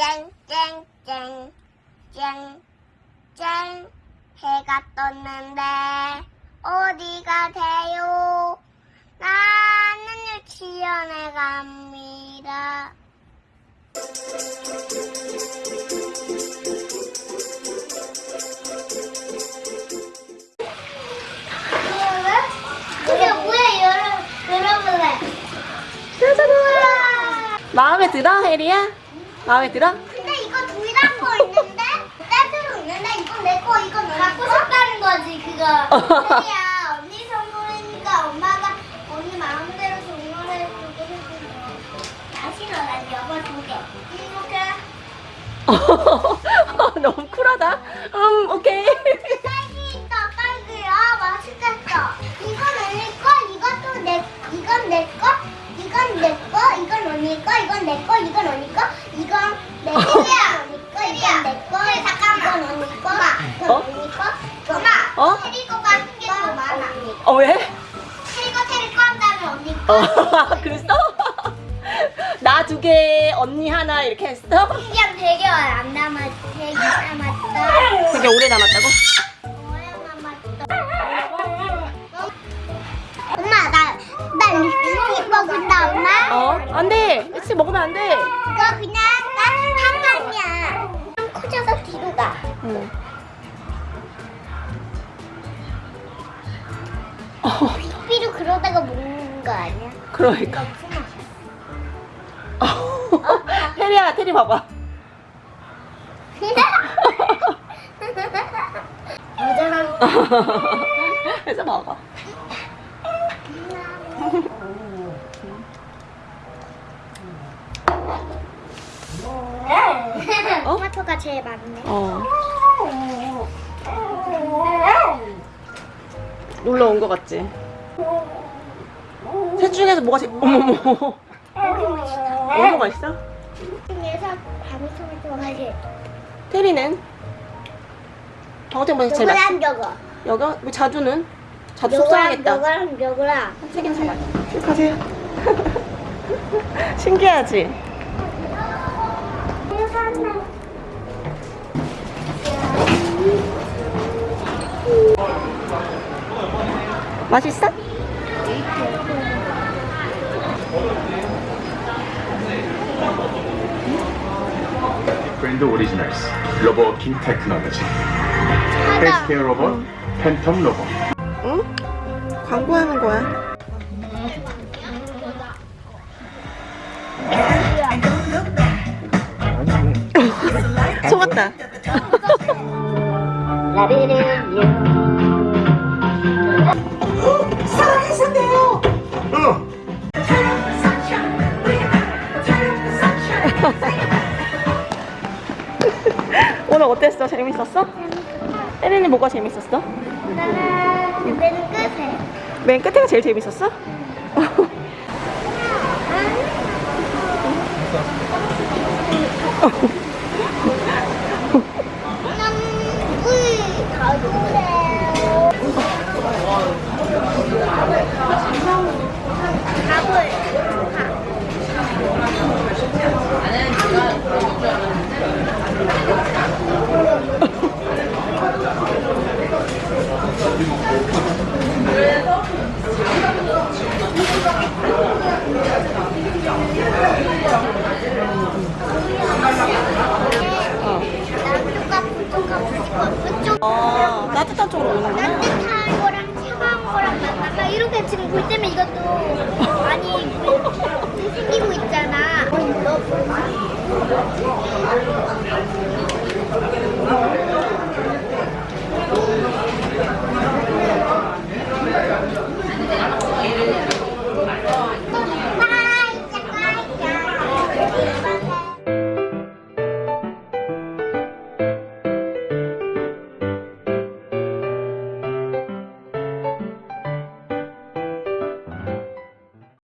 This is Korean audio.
쨍쨍쨍 쨍쨍 해가 떴는데 어디 가세요? 나는 유치원에 갑니다. 마음에 들어, 혜리야? 마음에 들어? 근데 이거 둘다거 있는데 떼주로 있는데 이건 내 거 이건 너 갖고 싶다는 거지 그거 혜리야 언니 선물이니까 엄마가 언니 마음대로 선물해 주고 싶은 거나 싫어 난 여보 두개 이렇게 너무 쿨하다. 음, 오케이. 어, 그랬어? 나 두 개, 언니 하나 이렇게 했어? 그냥 되게 안 남았 되게 남았다 되게 오래 남았다고? 오래 남았다 엄마 나 나 립스틱 먹은다 엄마 어? 안 돼. 일찍 먹으면 안 돼. 이거 그냥 한 방이야. 커져서 뒤로 가. 응. 어, 삐로 그러다가 먹는 거 아니야? 그러니까. 혜리야, 테리 봐봐. 여자랑 해서 먹어. 토마토가 제일 많네. 어. 놀러 온 거 같지? 셋 중에서 뭐가 제일 어머머 어디가 맛있어? 중에서 방울토마토가 제일. 테리는? 방울토마토 제일 맛있어? 요거랑 요거. 여기? 왜 자주는? 자주 속상하겠다 요거랑 요거랑. 세개 사봐 쭉 가세요 신기하지? 맛있어? 브랜드 오리지널스. 로버워킹 테크놀로지. 헬스케어 로봇 팬텀 로봇. 응? 광고하는 거야? 속았다 오늘 어땠어? 재밌었어? 혜린이 뭐가 재밌었어? 나는 맨 끝에. 맨 끝에가 제일 재밌었어? 난 우리 가보래요. 가볼. 어, 따뜻한 쪽으로 오는구나. 따뜻한 거랑 차가운 거랑 만나서 이렇게 지금 볼 때면 이것도 많이 물- 생기고 있잖아. 너